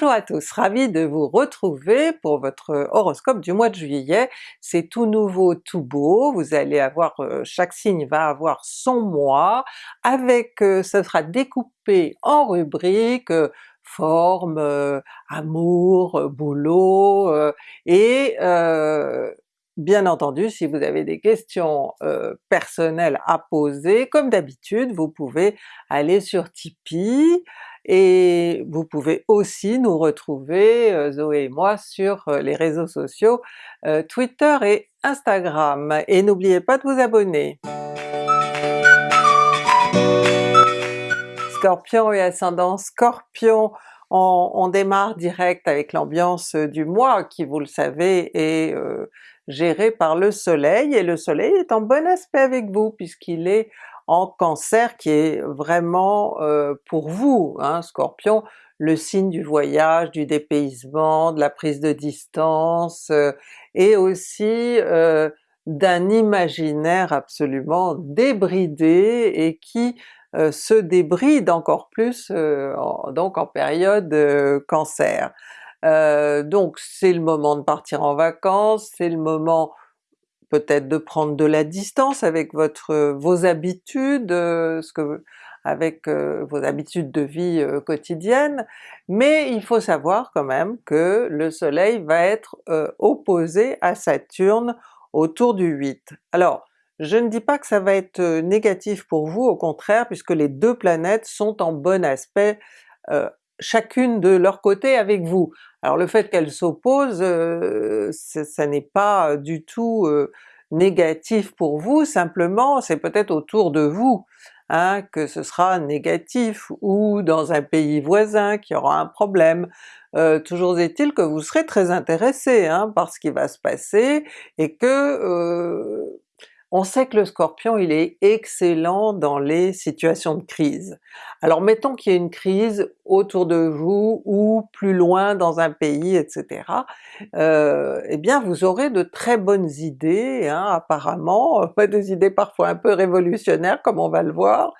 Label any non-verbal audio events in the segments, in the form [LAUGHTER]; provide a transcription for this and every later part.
Bonjour à tous, ravi de vous retrouver pour votre horoscope du mois de juillet. C'est tout nouveau, tout beau, vous allez avoir, euh, chaque signe va avoir son mois, avec, euh, ce sera découpé en rubriques, euh, forme, amour, boulot, et Bien entendu, si vous avez des questions personnelles à poser, comme d'habitude, vous pouvez aller sur Tipeee, et vous pouvez aussi nous retrouver, euh, Zoé et moi, sur euh, les réseaux sociaux euh, Twitter et Instagram. Et n'oubliez pas de vous abonner! Scorpion et ascendant. Scorpion, on, démarre direct avec l'ambiance du mois qui vous le savez est gérée par le soleil, et le soleil est en bon aspect avec vous puisqu'il est en Cancer qui est vraiment euh, pour vous, hein, Scorpion, le signe du voyage, du dépaysement, de la prise de distance, euh, et aussi euh, d'un imaginaire absolument débridé et qui se débride encore plus donc en période Cancer. donc c'est le moment de partir en vacances, c'est le moment peut-être de prendre de la distance avec votre vos habitudes, euh, avec euh, vos habitudes de vie euh, quotidiennes, mais il faut savoir quand même que le soleil va être opposé à Saturne autour du 8. Alors je ne dis pas que ça va être négatif pour vous, au contraire, puisque les deux planètes sont en bon aspect chacune de leur côté avec vous. Alors le fait qu'elles s'opposent, euh, ça n'est pas du tout euh, négatif pour vous, simplement c'est peut-être autour de vous hein, que ce sera négatif, ou dans un pays voisin qui aura un problème. Euh, toujours est-il que vous serez très intéressé hein, par ce qui va se passer, et que on sait que le Scorpion il est excellent dans les situations de crise. Alors mettons qu'il y ait une crise autour de vous ou plus loin dans un pays, etc. Euh, eh bien vous aurez de très bonnes idées, hein, apparemment, [LAUGHS] des idées parfois un peu révolutionnaires comme on va le voir,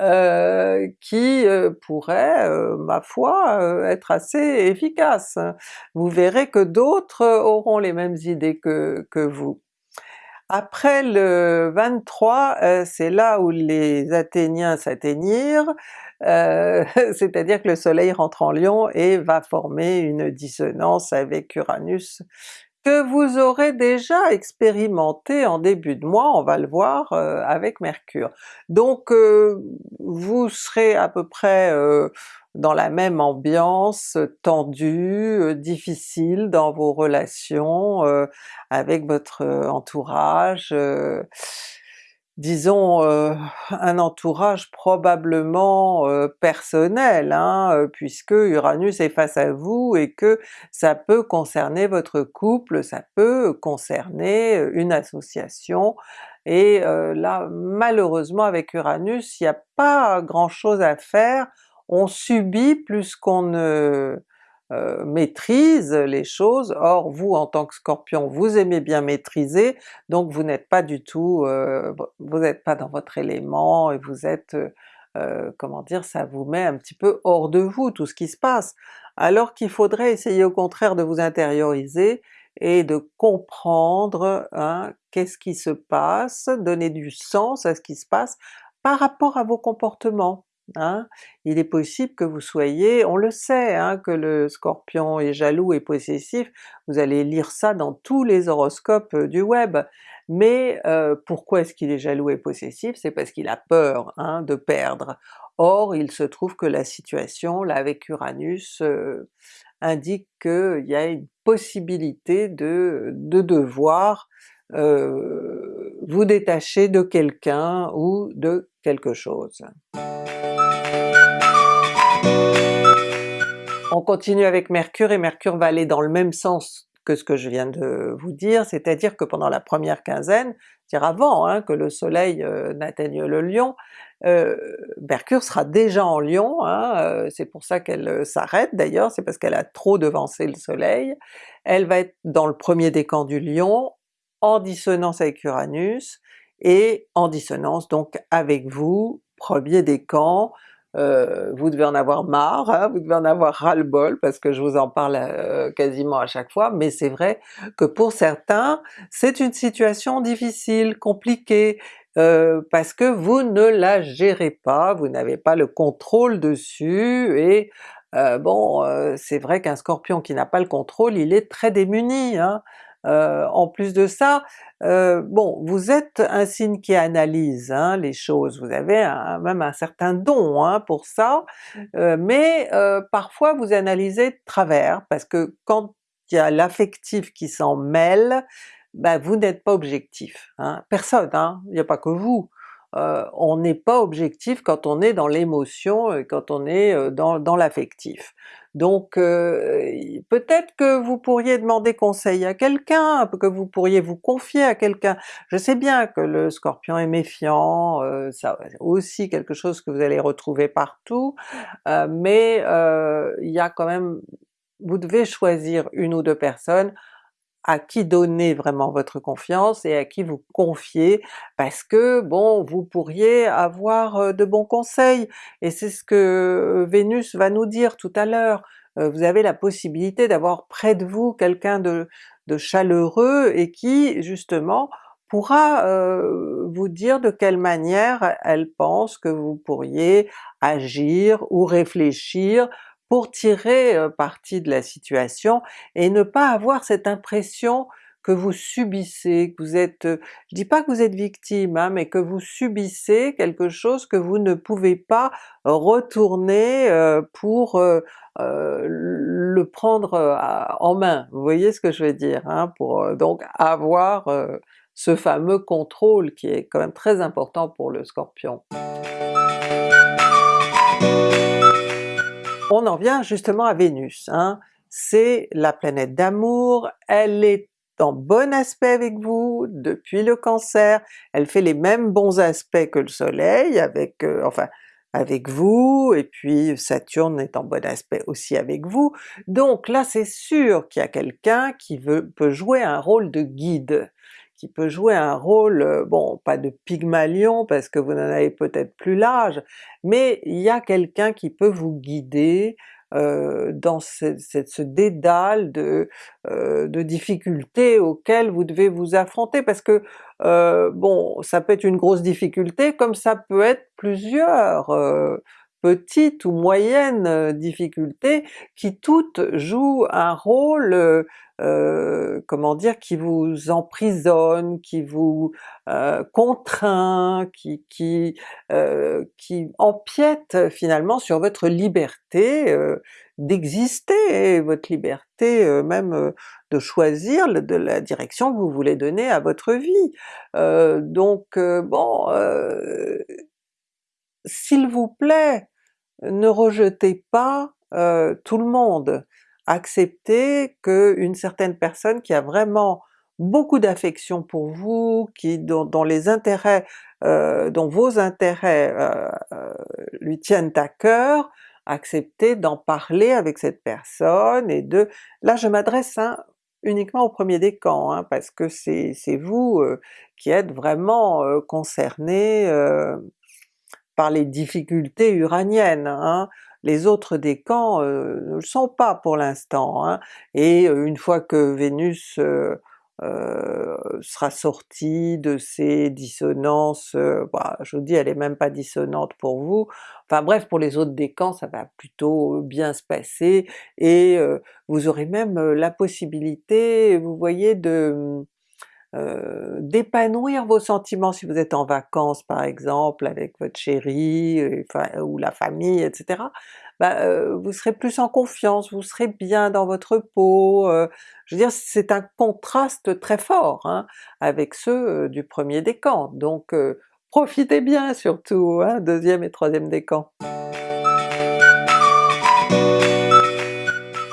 euh, qui euh, pourraient, ma foi, être assez efficaces. Vous verrez que d'autres auront les mêmes idées que, que vous. Après le 23, euh, c'est là où les Athéniens s'atteignirent, euh, [LAUGHS] c'est-à-dire que le soleil rentre en Lion et va former une dissonance avec Uranus que vous aurez déjà expérimenté en début de mois, on va le voir euh, avec Mercure. Donc vous serez à peu près dans la même ambiance tendue, euh, difficile dans vos relations euh, avec votre euh, entourage, disons un entourage probablement personnel, hein, puisque Uranus est face à vous et que ça peut concerner votre couple, ça peut concerner une association, et là malheureusement avec Uranus il n'y a pas grand chose à faire. On subit plus qu'on ne euh, maîtrise les choses, or vous en tant que Scorpion vous aimez bien maîtriser, donc vous n'êtes pas du tout, euh, vous n'êtes pas dans votre élément et vous êtes, euh, comment dire, ça vous met un petit peu hors de vous tout ce qui se passe, alors qu'il faudrait essayer au contraire de vous intérioriser et de comprendre hein, qu'est-ce qui se passe, donner du sens à ce qui se passe par rapport à vos comportements. Hein. Il est possible que vous soyez, on le sait hein, que le Scorpion est jaloux et possessif, vous allez lire ça dans tous les horoscopes euh, du web, mais euh, pourquoi est-ce qu'il est jaloux et possessif? C'est parce qu'il a peur hein, de perdre. Or il se trouve que la situation là avec Uranus euh, indique qu'il y a une possibilité de, de devoir vous détacher de quelqu'un ou de quelque chose. On continue avec Mercure, et Mercure va aller dans le même sens que ce que je viens de vous dire, c'est-à-dire que pendant la première quinzaine, c'est-à-dire avant hein, que le soleil euh, n'atteigne le Lion, euh, Mercure sera déjà en Lion, hein, euh, c'est pour ça qu'elle s'arrête d'ailleurs, c'est parce qu'elle a trop devancé le soleil. Elle va être dans le premier décan du Lion, en dissonance avec Uranus, et en dissonance donc avec vous, premier décan, euh, vous devez en avoir marre, hein, vous devez en avoir ras-le-bol parce que je vous en parle euh, quasiment à chaque fois, mais c'est vrai que pour certains c'est une situation difficile, compliquée, euh, parce que vous ne la gérez pas, vous n'avez pas le contrôle dessus et bon c'est vrai qu'un Scorpion qui n'a pas le contrôle il est très démuni. Hein. En plus de ça, euh, bon, vous êtes un signe qui analyse hein, les choses, vous avez même un certain don hein, pour ça, euh, mais euh, parfois vous analysez de travers, parce que quand il y a l'affectif qui s'en mêle, ben vous n'êtes pas objectif. Hein. Personne, il n'y a pas que vous. On n'est pas objectif quand on est dans l'émotion et quand on est dans, dans l'affectif. Donc euh, peut-être que vous pourriez demander conseil à quelqu'un, que vous pourriez vous confier à quelqu'un. Je sais bien que le Scorpion est méfiant, euh, ça aussi quelque chose que vous allez retrouver partout, euh, mais il y a quand même, vous devez choisir une ou deux personnes à qui donner vraiment votre confiance et à qui vous confier, parce que bon, vous pourriez avoir de bons conseils, et c'est ce que Vénus va nous dire tout à l'heure. Vous avez la possibilité d'avoir près de vous quelqu'un de, de, chaleureux et qui justement pourra vous dire de quelle manière elle pense que vous pourriez agir ou réfléchir pour tirer parti de la situation et ne pas avoir cette impression que vous subissez, que vous êtes, je dis pas que vous êtes victime, hein, mais que vous subissez quelque chose que vous ne pouvez pas retourner pour le prendre en main, vous voyez ce que je veux dire, hein, pour donc avoir ce fameux contrôle qui est quand même très important pour le Scorpion. On en vient justement à Vénus, hein. c'est la planète d'amour, elle est en bon aspect avec vous depuis le Cancer, elle fait les mêmes bons aspects que le soleil avec, euh, enfin avec vous, et puis Saturne est en bon aspect aussi avec vous, donc là c'est sûr qu'il y a quelqu'un qui peut jouer un rôle de guide, qui peut jouer un rôle, euh, bon pas de Pygmalion parce que vous n'en avez peut-être plus l'âge, mais il y a quelqu'un qui peut vous guider euh, dans ce, ce, dédale de, euh, de, difficultés auxquelles vous devez vous affronter, parce que bon, ça peut être une grosse difficulté comme ça peut être plusieurs petites ou moyennes difficultés qui toutes jouent un rôle euh, comment dire, qui vous emprisonne, qui vous euh, contraint, qui, qui, euh, qui empiète finalement sur votre liberté d'exister, votre liberté même de choisir de la direction que vous voulez donner à votre vie. donc bon, s'il vous plaît, ne rejetez pas tout le monde, accepter qu'une certaine personne qui a vraiment beaucoup d'affection pour vous, qui dont, les intérêts, euh, dont vos intérêts euh, euh, lui tiennent à cœur, accepter d'en parler avec cette personne et de... Là je m'adresse hein, uniquement au premier décan, hein, parce que c'est vous qui êtes vraiment concerné par les difficultés uraniennes. Hein les autres décans euh, ne le sont pas pour l'instant, hein. et euh, une fois que Vénus euh, sera sortie de ces dissonances, bah, je vous dis elle est même pas dissonante pour vous, enfin bref pour les autres décans ça va plutôt bien se passer, et vous aurez même la possibilité, vous voyez, de euh, d'épanouir vos sentiments si vous êtes en vacances par exemple avec votre chéri, ou la famille, etc. Bah, euh, vous serez plus en confiance, vous serez bien dans votre peau, euh, je veux dire c'est un contraste très fort hein, avec ceux du premier décan, donc profitez bien surtout, hein, deuxième et troisième décan.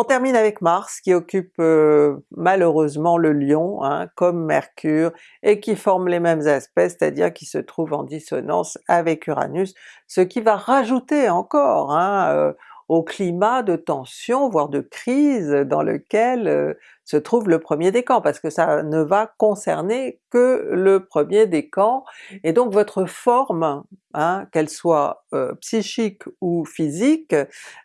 On termine avec Mars qui occupe euh, malheureusement le Lion, hein, comme Mercure, et qui forme les mêmes aspects, c'est-à-dire qui se trouve en dissonance avec Uranus, ce qui va rajouter encore hein, euh, au climat de tension, voire de crise dans lequel euh, se trouve le premier décan, parce que ça ne va concerner que le premier décan, et donc votre forme, hein, qu'elle soit euh, psychique ou physique,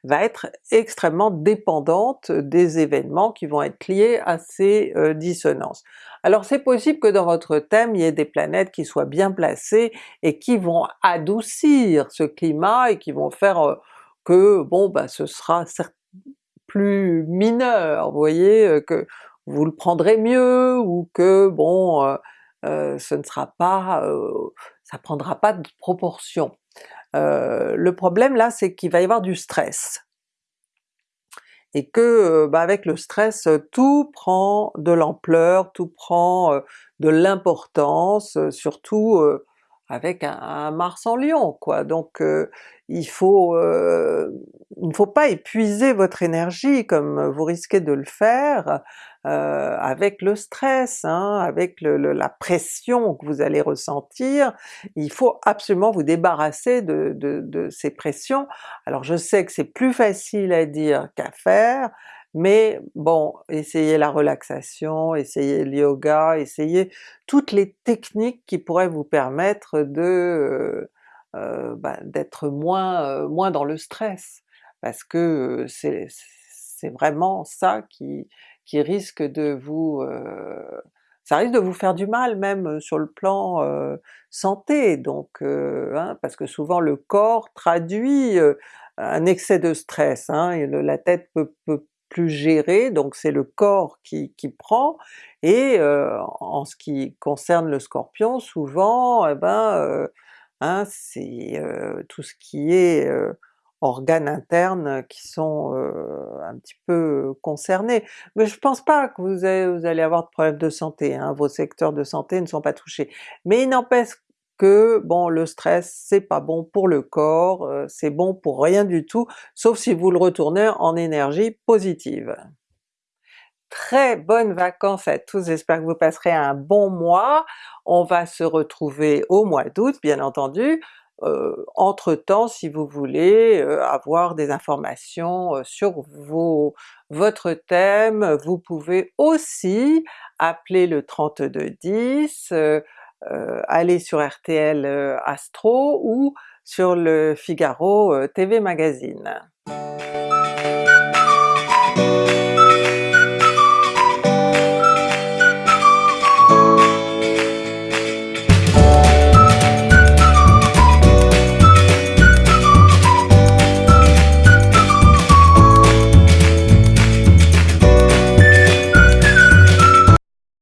va être extrêmement dépendante des événements qui vont être liés à ces euh, dissonances. Alors c'est possible que dans votre thème il y ait des planètes qui soient bien placées et qui vont adoucir ce climat et qui vont faire que bon ben ce sera plus mineur, vous voyez, euh, que vous le prendrez mieux ou que bon euh, euh, ce ne sera pas, ça prendra pas de proportion. le problème là c'est qu'il va y avoir du stress et que bah, avec le stress tout prend de l'ampleur, tout prend de l'importance, surtout avec un, Mars en Lion quoi, donc il faut, il ne faut pas épuiser votre énergie comme vous risquez de le faire avec le stress, hein, avec la pression que vous allez ressentir, il faut absolument vous débarrasser de, de ces pressions. Alors je sais que c'est plus facile à dire qu'à faire, mais bon, essayez la relaxation, essayez le yoga, essayez toutes les techniques qui pourraient vous permettre de euh, euh, bah, d'être moins, euh, moins dans le stress, parce que c'est vraiment ça qui, qui risque de vous... ça risque de vous faire du mal même sur le plan santé, donc hein, parce que souvent le corps traduit un excès de stress, hein, la tête peut, peut plus géré, donc c'est le corps qui, qui prend, et euh, en ce qui concerne le Scorpion, souvent eh ben, euh, hein, c'est euh, tout ce qui est organes internes qui sont un petit peu concernés. Mais je pense pas que vous, vous allez avoir de problèmes de santé, hein, vos secteurs de santé ne sont pas touchés. Mais il n'empêche que bon le stress c'est pas bon pour le corps, euh, c'est bon pour rien du tout, sauf si vous le retournez en énergie positive. Très bonnes vacances à tous, j'espère que vous passerez un bon mois, on va se retrouver au mois d'août bien entendu, euh, entre-temps si vous voulez euh, avoir des informations sur vos, votre thème, vous pouvez aussi appeler le 3210, euh, aller sur RTL euh, Astro ou sur le Figaro euh, TV Magazine.